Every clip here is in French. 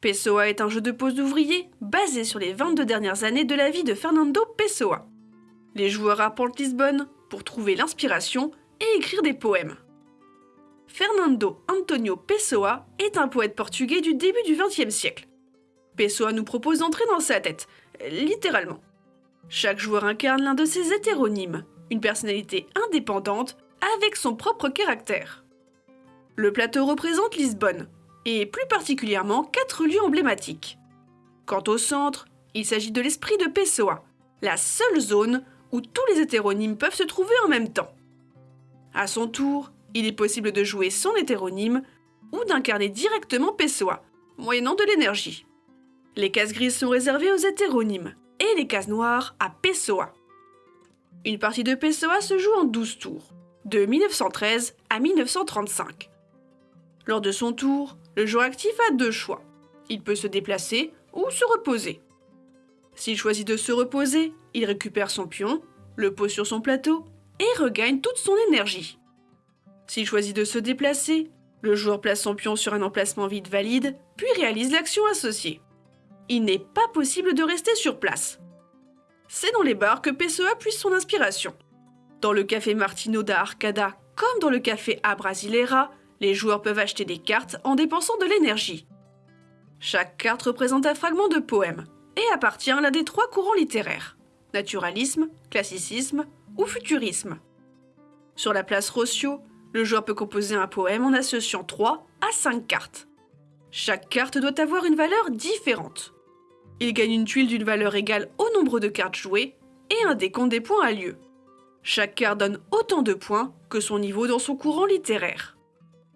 Pessoa est un jeu de pose d'ouvriers basé sur les 22 dernières années de la vie de Fernando Pessoa. Les joueurs arpentent Lisbonne pour trouver l'inspiration et écrire des poèmes. Fernando Antonio Pessoa est un poète portugais du début du XXe siècle. Pessoa nous propose d'entrer dans sa tête, littéralement. Chaque joueur incarne l'un de ses hétéronymes, une personnalité indépendante avec son propre caractère. Le plateau représente Lisbonne, et plus particulièrement quatre lieux emblématiques. Quant au centre, il s'agit de l'esprit de Pessoa, la seule zone où tous les hétéronymes peuvent se trouver en même temps. À son tour, il est possible de jouer son hétéronyme ou d'incarner directement Pessoa, moyennant de l'énergie. Les cases grises sont réservées aux hétéronymes et les cases noires à Pessoa. Une partie de Pessoa se joue en 12 tours, de 1913 à 1935. Lors de son tour, le joueur actif a deux choix. Il peut se déplacer ou se reposer. S'il choisit de se reposer, il récupère son pion, le pose sur son plateau et regagne toute son énergie. S'il choisit de se déplacer, le joueur place son pion sur un emplacement vide valide, puis réalise l'action associée. Il n'est pas possible de rester sur place. C'est dans les bars que Pessoa puise son inspiration. Dans le café Martino da Arcada, comme dans le café A Brasileira, les joueurs peuvent acheter des cartes en dépensant de l'énergie. Chaque carte représente un fragment de poème et appartient à l'un des trois courants littéraires naturalisme, classicisme ou futurisme. Sur la place Rossio, le joueur peut composer un poème en associant 3 à 5 cartes. Chaque carte doit avoir une valeur différente. Il gagne une tuile d'une valeur égale au nombre de cartes jouées et un décompte des points a lieu. Chaque carte donne autant de points que son niveau dans son courant littéraire.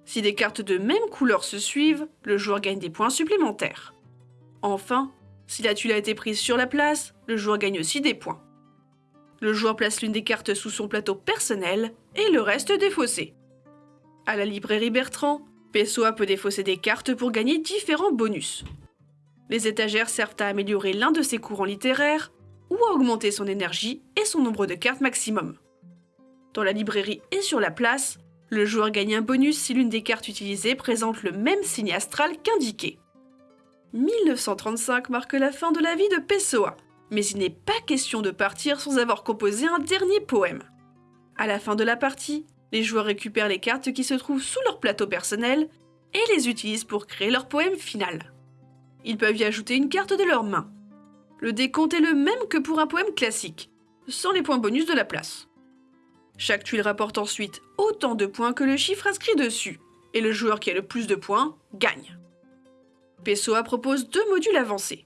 Si des cartes de même couleur se suivent, le joueur gagne des points supplémentaires. Enfin, si la tuile a été prise sur la place, le joueur gagne aussi des points. Le joueur place l'une des cartes sous son plateau personnel et le reste défaussé. À la librairie Bertrand, Pessoa peut défausser des cartes pour gagner différents bonus. Les étagères servent à améliorer l'un de ses courants littéraires ou à augmenter son énergie et son nombre de cartes maximum. Dans la librairie et sur la place, le joueur gagne un bonus si l'une des cartes utilisées présente le même signe astral qu'indiqué. 1935 marque la fin de la vie de Pessoa, mais il n'est pas question de partir sans avoir composé un dernier poème. À la fin de la partie, les joueurs récupèrent les cartes qui se trouvent sous leur plateau personnel et les utilisent pour créer leur poème final. Ils peuvent y ajouter une carte de leur main. Le décompte est le même que pour un poème classique, sans les points bonus de la place. Chaque tuile rapporte ensuite autant de points que le chiffre inscrit dessus, et le joueur qui a le plus de points gagne. Pessoa propose deux modules avancés.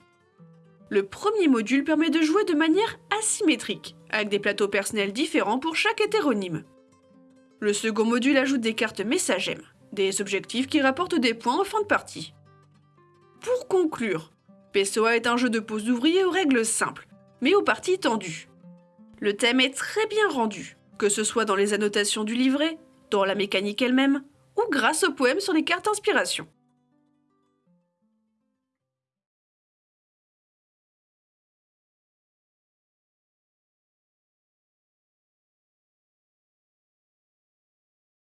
Le premier module permet de jouer de manière asymétrique, avec des plateaux personnels différents pour chaque hétéronyme. Le second module ajoute des cartes messagèmes, des objectifs qui rapportent des points en fin de partie. Pour conclure, Pessoa est un jeu de pose d'ouvriers aux règles simples, mais aux parties tendues. Le thème est très bien rendu, que ce soit dans les annotations du livret, dans la mécanique elle-même, ou grâce aux poèmes sur les cartes inspiration.